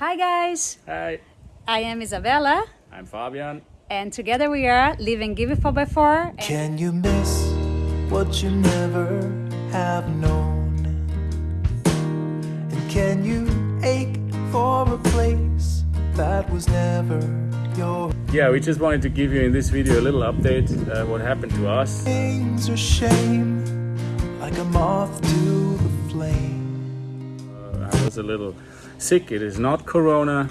Hi guys, Hi, I am Isabella I'm Fabian. and together we are living Give It 4x4 Can you miss what you never have known? And can you ache for a place that was never yours? Yeah, we just wanted to give you in this video a little update uh, what happened to us. Things are shame like a moth to the flame. I was a little sick. It is not Corona.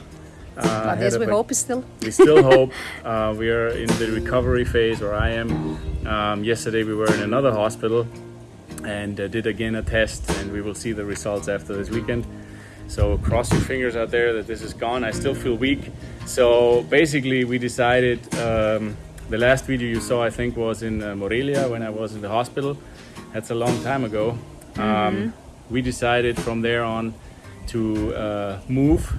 Uh, but a we bac- hope still. We still hope. Uh, we are in the recovery phase, or I am. Um, yesterday we were in another hospital and uh, did again a test, and we will see the results after this weekend. So cross your fingers out there that this is gone. I still feel weak. So basically, we decided. Um, the last video you saw, I think, was in uh, Morelia when I was in the hospital. That's a long time ago. Um, we decided from there on to uh, move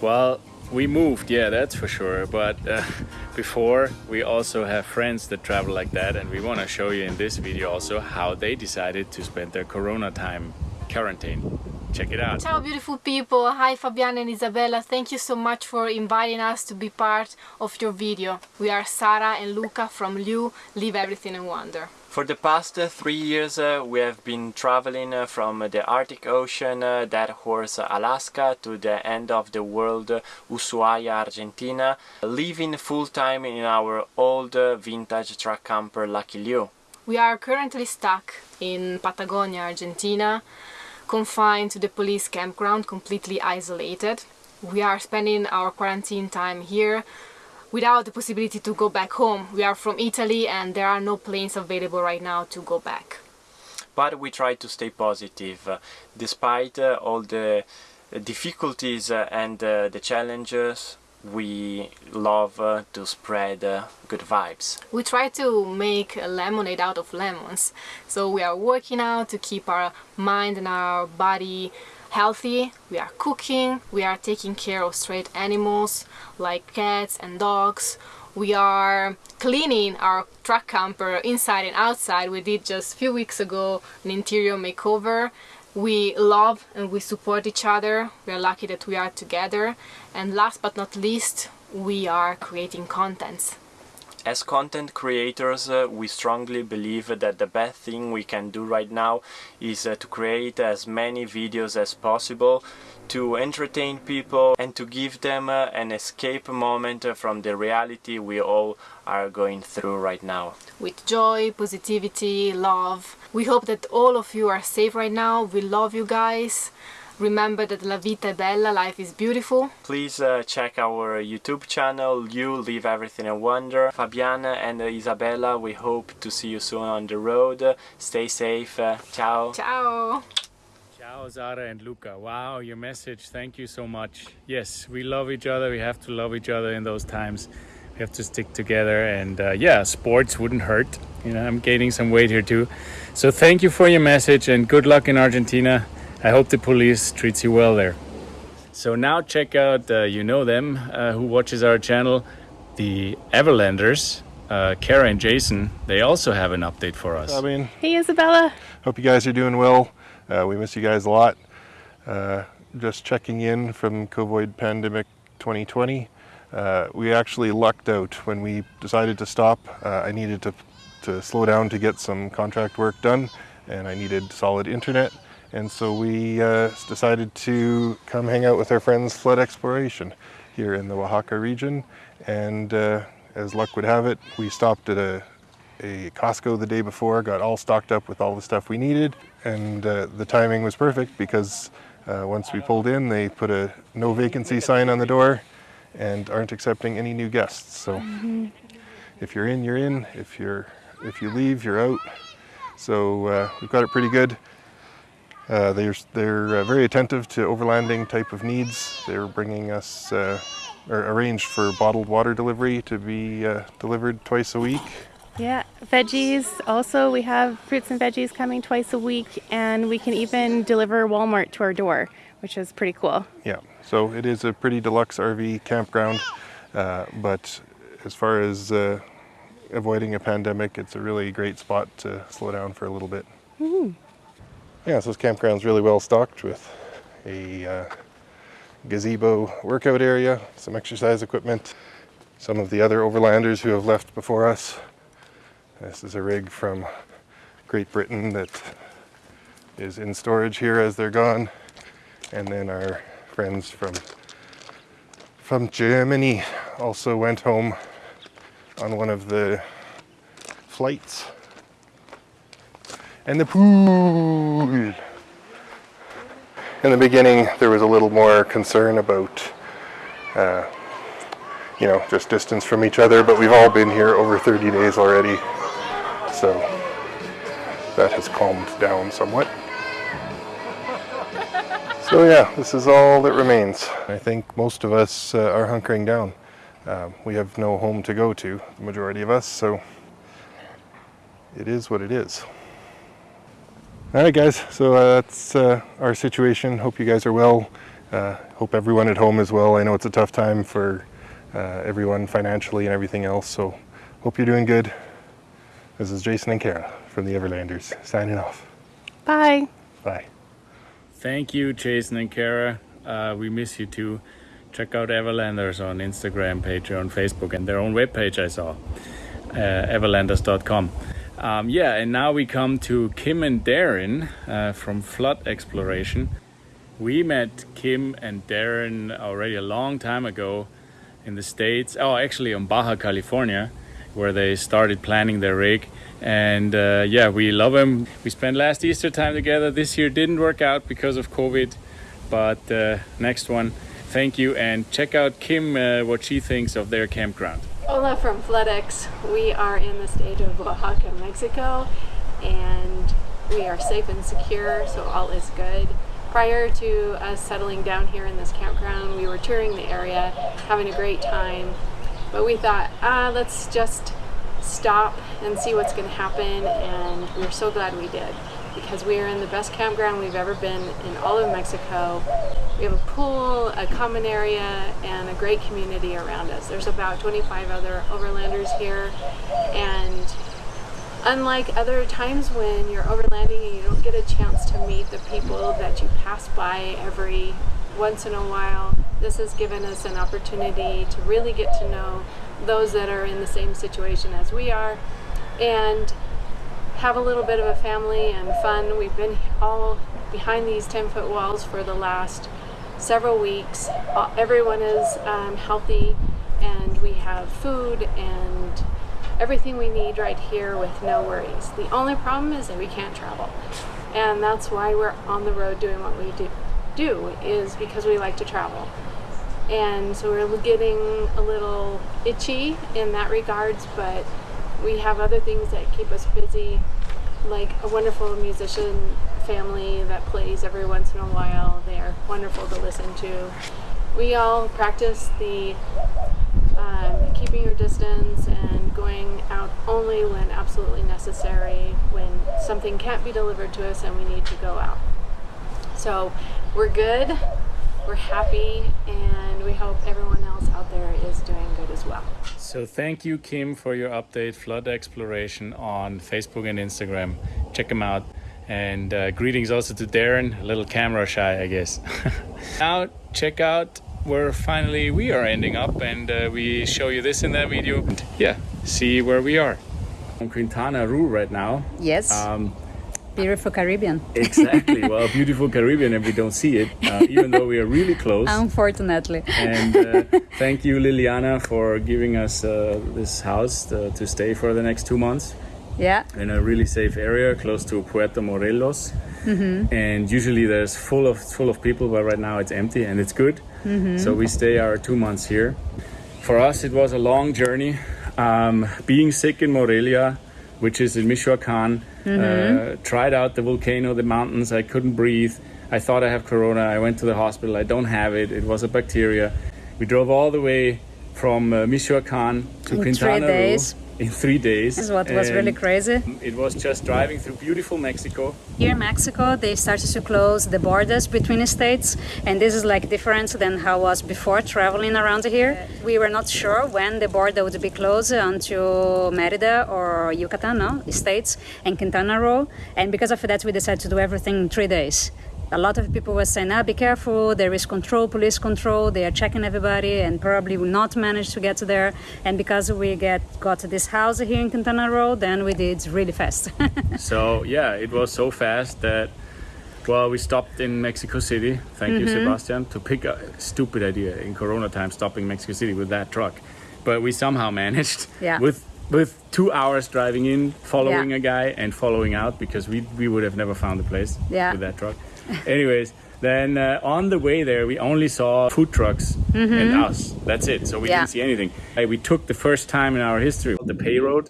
well, we moved, yeah, that's for sure. But uh, before, we also have friends that travel like that, and we want to show you in this video also how they decided to spend their Corona time quarantine. Check it out. Ciao beautiful people, hi Fabiana and Isabella, thank you so much for inviting us to be part of your video. We are Sara and Luca from Liu, Leave Everything and Wonder. For the past uh, three years uh, we have been traveling uh, from the Arctic Ocean, Deadhorse, Alaska to the end of the world, Ushuaia, Argentina, living full time in our old vintage truck camper Lucky Liu. We are currently stuck in Patagonia, Argentina, confined to the police campground, completely isolated. We are spending our quarantine time here without the possibility to go back home. We are from Italy and there are no planes available right now to go back. But we try to stay positive, uh, despite uh, all the difficulties uh, and uh, the challenges. We love uh, to spread uh, good vibes. We try to make a lemonade out of lemons. So we are working out to keep our mind and our body healthy. We are cooking, we are taking care of stray animals like cats and dogs. We are cleaning our truck camper inside and outside. We did just a few weeks ago an interior makeover. We love and we support each other. We are lucky that we are together. And last but not least, we are creating contents. As content creators, uh, we strongly believe that the best thing we can do right now is uh, to create as many videos as possible to entertain people and to give them uh, an escape moment uh, from the reality we all are going through right now. with joy, positivity, love. We hope that all of you are safe right now. We love you guys. Remember that la vita è bella, life is beautiful. Please uh, check our YouTube channel, You Leave Everything in Wonder. Fabiana and uh, Isabella, we hope to see you soon on the road. Stay safe. Uh, ciao. Ciao! Ciao, Sara and Luca. Wow, your message. Thank you so much. Yes, we love each other. We have to love each other in those times. We have to stick together. And uh, yeah, sports wouldn't hurt. You know, I'm gaining some weight here too. So thank you for your message and good luck in Argentina. I hope the police treats you well there. So now check out, uh, you know them, uh, who watches our channel, the Everlanders, uh, Kara and Jason. They also have an update for us. I mean, Hey Isabella. hope you guys are doing well. Uh, we miss you guys a lot. Uh, just checking in from COVID pandemic 2020. Uh, we actually lucked out when we decided to stop. Uh, I needed to, to slow down to get some contract work done, and I needed solid internet. And so we uh, decided to come hang out with our friends Flood Exploration here in the Oaxaca region. And uh, as luck would have it, we stopped at a a Costco the day before, got all stocked up with all the stuff we needed, and uh, the timing was perfect because uh, once we pulled in, they put a no vacancy sign on the door and aren't accepting any new guests. So if you're in, you're in. If you're if you leave, you're out. So uh, we've got it pretty good. Uh, they're they're uh, very attentive to overlanding type of needs. They're bringing us uh, or arranged for bottled water delivery to be uh, delivered twice a week. Yeah, veggies. Also, we have fruits and veggies coming twice a week, and we can even deliver Walmart to our door, which is pretty cool. Yeah, so it is a pretty deluxe RV campground, uh, but as far as uh, avoiding a pandemic, it's a really great spot to slow down for a little bit. Yeah, so this campground's really well stocked with a uh, gazebo workout area, some exercise equipment, some of the other overlanders who have left before us. This is a rig from Great Britain that is in storage here as they're gone. And then our friends from from Germany also went home on one of the flights. And the pool. In the beginning, there was a little more concern about, uh, you know, just distance from each other, but we've all been here over 30 days already, so that has calmed down somewhat. So yeah, this is all that remains. I think most of us uh, are hunkering down. Um, we have no home to go to, the majority of us, so it is what it is. All right, guys, so uh, that's uh, our situation. Hope you guys are well. Uh, hope everyone at home is well. I know it's a tough time for uh, everyone financially and everything else, so hope you're doing good. This is Jason and Kara from the Everlanders, signing off. Bye. Bye. Thank you, Jason and Kara. Uh, we miss you too. Check out Everlanders on Instagram, Patreon, Facebook, and their own webpage I saw, uh, everlanders.com. Um, yeah, and now we come to Kim and Darren uh, from Flood Exploration. We met Kim and Darren already a long time ago in the States. Oh, actually, on Baja California, where they started planning their rig. And uh, yeah, we love them. We spent last Easter time together. This year didn't work out because of COVID, but uh, next one. Thank you, and check out Kim uh, what she thinks of their campground. Hola from FloodX. We are in the state of Oaxaca, Mexico, and we are safe and secure, so all is good. Prior to us settling down here in this campground, we were touring the area, having a great time, but we thought, ah, let's just stop and see what's going to happen, and we're so glad we did because we are in the best campground we've ever been in all of Mexico. We have a pool, a common area, and a great community around us. There's about 25 other overlanders here, and unlike other times when you're overlanding and you don't get a chance to meet the people that you pass by every once in a while, this has given us an opportunity to really get to know those that are in the same situation as we are and have a little bit of a family and fun. We've been all behind these 10 foot walls for the last several weeks. Uh, Everyone is um, healthy and we have food and everything we need right here with no worries. The only problem is that we can't travel. And that's why we're on the road doing what we do, do is because we like to travel. And so we're getting a little itchy in that regards, but we have other things that keep us busy, like a wonderful musician family that plays every once in a while. They are wonderful to listen to. We all practice the um, keeping your distance and going out only when absolutely necessary, when something can't be delivered to us and we need to go out. So we're good, we're happy, and we hope everyone else out there is doing good as well. So thank you, Kim, for your update, Flood Exploration on Facebook and Instagram. Check them out. And uh, greetings also to Darren, a little camera shy, I guess. now check out where finally we are ending up and uh, we show you this in that video. And yeah, see where we are. On Quintana Roo right now. Yes, Um, beautiful Caribbean. exactly. well, beautiful Caribbean and we don't see it, uh, even though we are really close. Unfortunately. And uh, thank you, Liliana, for giving us uh, this house uh, to stay for the next two months yeah, in a really safe area close to Puerto Morelos. Mm -hmm. And usually there's full of full of people, but right now it's empty and it's good. Mm -hmm. So we stay our two months here. For us, it was a long journey. Um, being sick in Morelia, which is in Michoacan, uh, tried out the volcano, the mountains. I couldn't breathe. I thought I have corona. I went to the hospital. I don't have it. It was a bacteria. We drove all the way from uh, Michoacan to three Quintana Roo. In three days. this is what was really crazy. It was just driving through beautiful Mexico. Here in Mexico, they started to close the borders between the states, and this is like different than how it was before traveling around here. We were not sure when the border would be closed onto Merida or Yucatan, no, states, and Quintana Roo, and because of that, we decided to do everything in three days. A lot of people were saying, ah, be careful, there is control, police control, they are checking everybody and probably will not manage to get to there. And because we get got to this house here in Quintana Roo, then we did really fast. so yeah, it was so fast that well, we stopped in Mexico City. Thank you, Mm-hmm. Sebastian, to pick a stupid idea in Corona time, stopping Mexico City with that truck. But we somehow managed Yeah. with with two hours driving in, following Yeah. a guy, and following out because we we would have never found the place Yeah. with that truck. Anyways. Then uh, on the way there, we only saw food trucks and us. That's it. So we Mm-hmm. Yeah. didn't see anything. Uh, we took the first time in our history the pay road,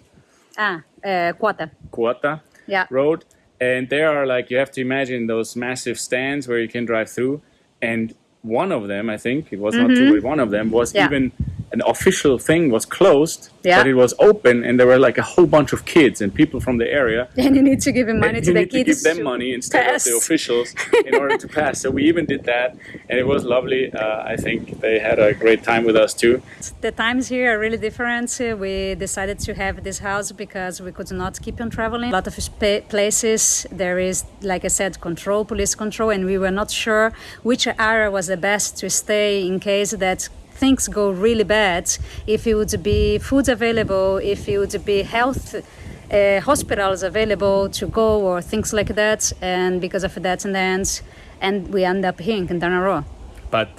ah, uh, quota. Cuota Yeah. road and there are like you have to imagine those massive stands where you can drive through and one of them i think it was not two but one of them was Mm-hmm. Yeah. even an official thing was closed Yeah. but it was open and there were like a whole bunch of kids and people from the area And you need to give him money to you the need to kids. give them money instead pass. of the officials in order to pass so we even did that and it was lovely uh, i think they had a great time with us too The times here are really different. We decided to have this house because we could not keep on traveling. A lot of places there is, like I said, control, police control, and we were not sure which area was the best to stay in case that things go really bad. If it would be food available, if it would be health. Uh, hospitals available to go or things like that and because of that and then and we end up here in Quintana Roo but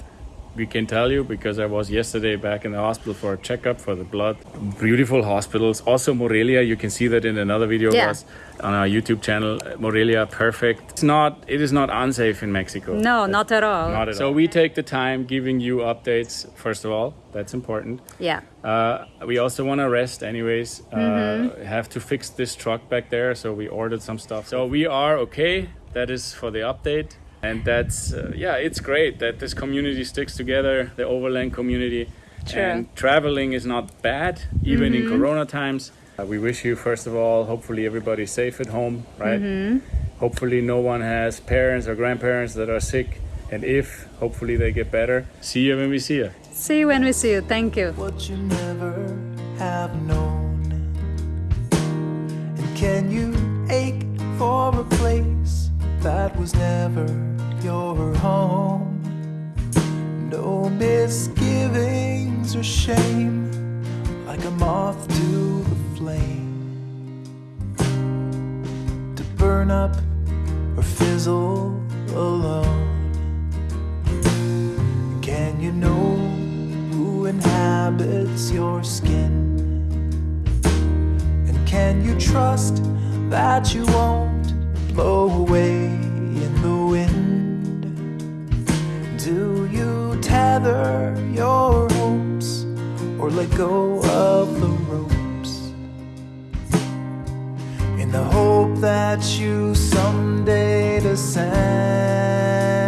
we can tell you because I was yesterday back in the hospital for a checkup for the blood. Beautiful hospitals. Also Morelia, you can see that in another video of Yeah. us on our YouTube channel. Morelia, perfect. It's not. It is not unsafe in Mexico. no not at all Not at so we take the time giving you updates. First of all, that's important. yeah Uh, we also want to rest, anyways. Uh, Mm-hmm. Have to fix this truck back there, so we ordered some stuff. So we are okay. That is for the update, and that's uh, yeah, it's great that this community sticks together, the Overland community, True. and traveling is not bad, even in Corona times. Uh, we wish you, first of all, hopefully everybody's safe at home, right? Hopefully no one has parents or grandparents that are sick, and if, hopefully they get better. See you when we see you. See you when we see you. Thank you. what you never have known. And can you ache for a place that was never your home? No misgivings or shame, like a moth to the flame. To burn up or fizzle alone. Can you know who inhabits your skin? And can you trust that you won't blow away go of the ropes? In the hope that you someday descend